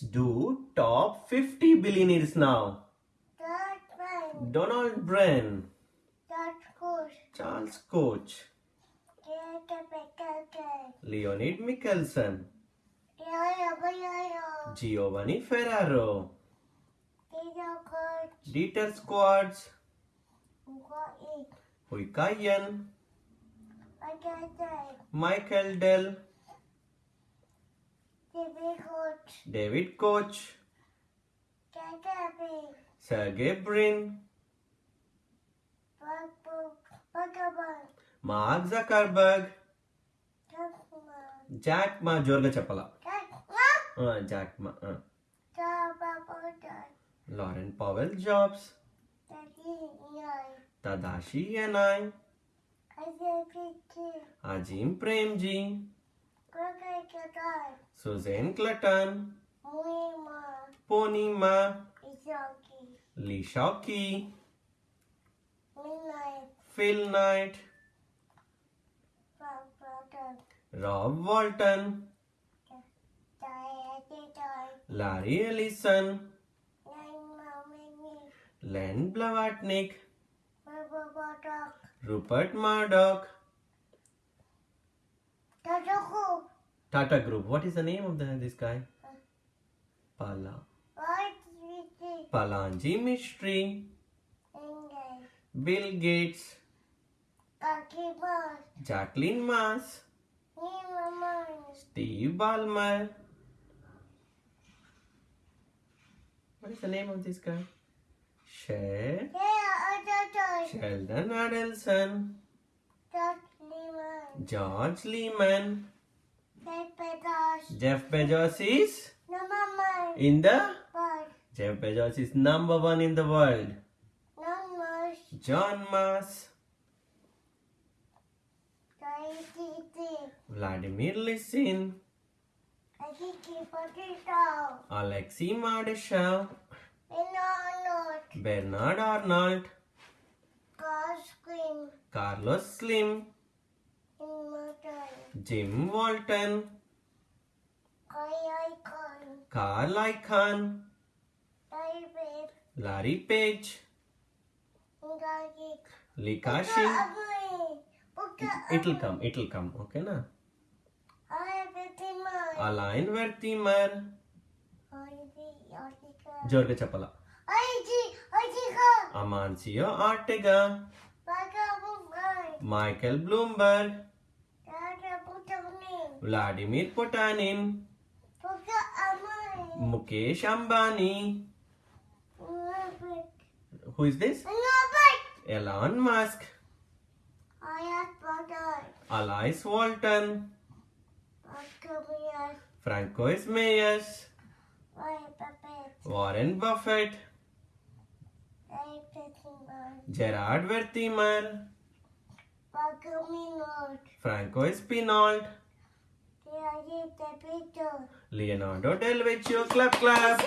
Let's do top 50 billionaires now. Donald Bren. Charles Koch, better Leonid Mikhelson, Yo yo yo. Giovanni Ferrero. Dieter Schwarz, What it? Hui Ka Yan, What I say? Michael Dell, The big coach. David Koch. Sergey Brin. Mark Zuckerberg. Jack Ma Jack Ma. Jack Ma. Jack Ma. Lauren Powell Jobs. Tadashi and Yanai. Ajim Premji. Susanne Klatten. Ponima. Lee Shau Kee. Midnight. Phil Knight. Rob Walton. Rob Walton. Larry Ellison. Len Blavatnik. Rupert Murdoch. Tata Group. What is the name of the, this guy? Pala. Pallonji Mistry. Bill Gates. Jacqueline Mars. Steve Ballmer. What is the name of this guy? Sheldon Adelson. George Lemann. George Lemann. That pedas. Jeff Bezos is No mama. in the But Jeff Bezos is number one in the world. John Mars, Vladimir Lisin, I think he put it out. Alexei Mordashov, Bernard Arnold. Carlos Slim, In motor. Jim Walton. Kyle Khan. Carl Icahn. Larry Page. Likashi. It'll come, it'll come, okay na? Alain Vertimer. Jorge Chapala. Amancio Ortega. Michael Bloomberg. Vladimir Putin, Mukesh Ambani. Who is this? Elon Musk. Alice Walton. Franco Meyers. Warren Buffett. Gerard Wertheimer. Franco Pinault. Leonardo Del Vecchio, clap clap.